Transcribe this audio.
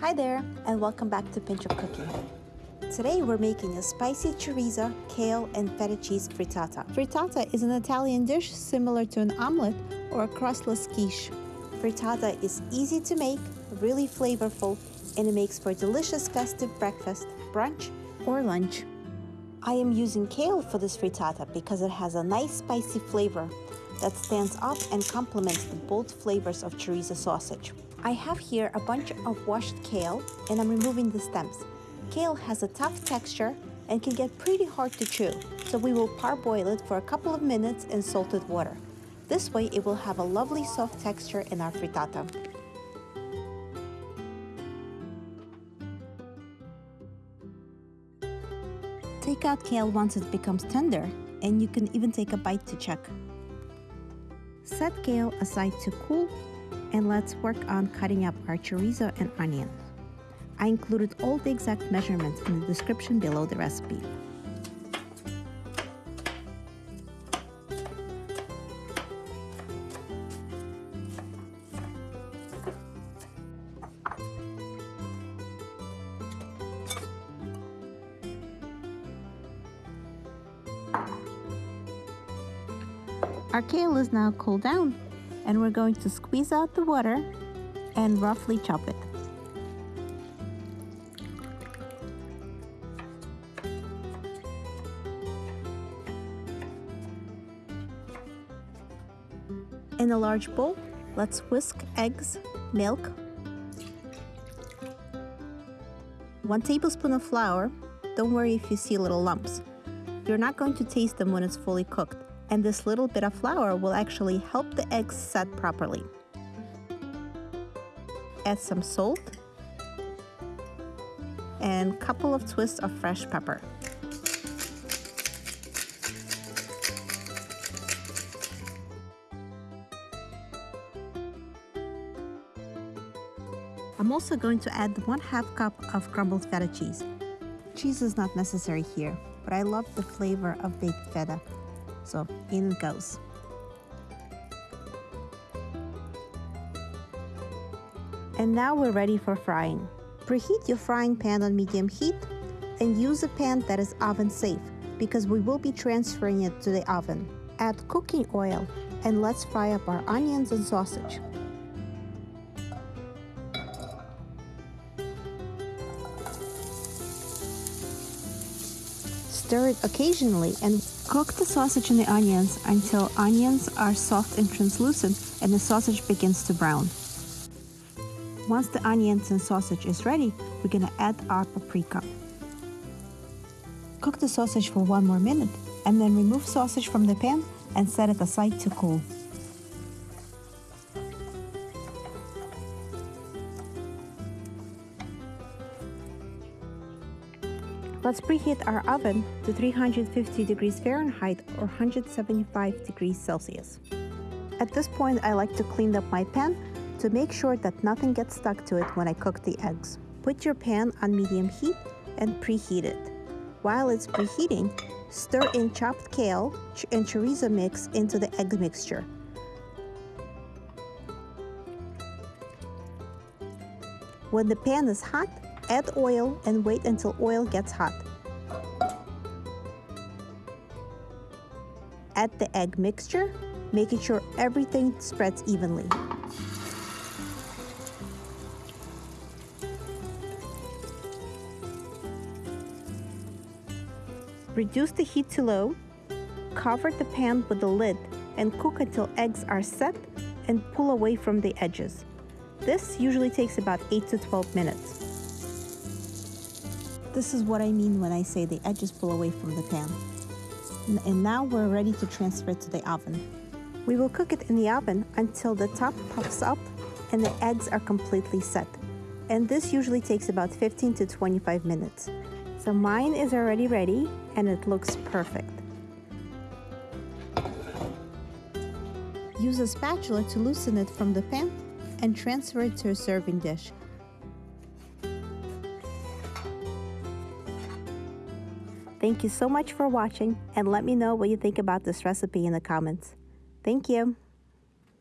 Hi there, and welcome back to Pinch of Cooking. Today we're making a spicy chorizo, kale, and feta cheese frittata. Frittata is an Italian dish similar to an omelette or a crustless quiche. Frittata is easy to make, really flavorful, and it makes for a delicious festive breakfast, brunch, or lunch. I am using kale for this frittata because it has a nice spicy flavor that stands out and complements the bold flavors of chorizo sausage. I have here a bunch of washed kale and I'm removing the stems. Kale has a tough texture and can get pretty hard to chew, so we will parboil it for a couple of minutes in salted water. This way it will have a lovely soft texture in our frittata. Take out kale once it becomes tender, and you can even take a bite to check. Set kale aside to cool, and let's work on cutting up our chorizo and onion. I included all the exact measurements in the description below the recipe. Our kale is now cooled down and we're going to squeeze out the water and roughly chop it. In a large bowl, let's whisk eggs, milk, 1 tablespoon of flour. Don't worry if you see little lumps. You're not going to taste them when it's fully cooked and this little bit of flour will actually help the eggs set properly. Add some salt and couple of twists of fresh pepper. I'm also going to add one half cup of crumbled feta cheese. Cheese is not necessary here, but I love the flavor of baked feta so in goes. And now we're ready for frying. Preheat your frying pan on medium heat and use a pan that is oven safe because we will be transferring it to the oven. Add cooking oil and let's fry up our onions and sausage. Stir it occasionally and cook the sausage and the onions until onions are soft and translucent and the sausage begins to brown. Once the onions and sausage is ready, we're gonna add our paprika. Cook the sausage for one more minute and then remove sausage from the pan and set it aside to cool. Let's preheat our oven to 350 degrees Fahrenheit or 175 degrees Celsius. At this point, I like to clean up my pan to make sure that nothing gets stuck to it when I cook the eggs. Put your pan on medium heat and preheat it. While it's preheating, stir in chopped kale and chorizo mix into the egg mixture. When the pan is hot, Add oil and wait until oil gets hot. Add the egg mixture, making sure everything spreads evenly. Reduce the heat to low, cover the pan with the lid and cook until eggs are set and pull away from the edges. This usually takes about 8 to 12 minutes. This is what I mean when I say the edges pull away from the pan. And now we're ready to transfer it to the oven. We will cook it in the oven until the top puffs up and the eggs are completely set. And this usually takes about 15 to 25 minutes. So mine is already ready and it looks perfect. Use a spatula to loosen it from the pan and transfer it to a serving dish. Thank you so much for watching and let me know what you think about this recipe in the comments. Thank you.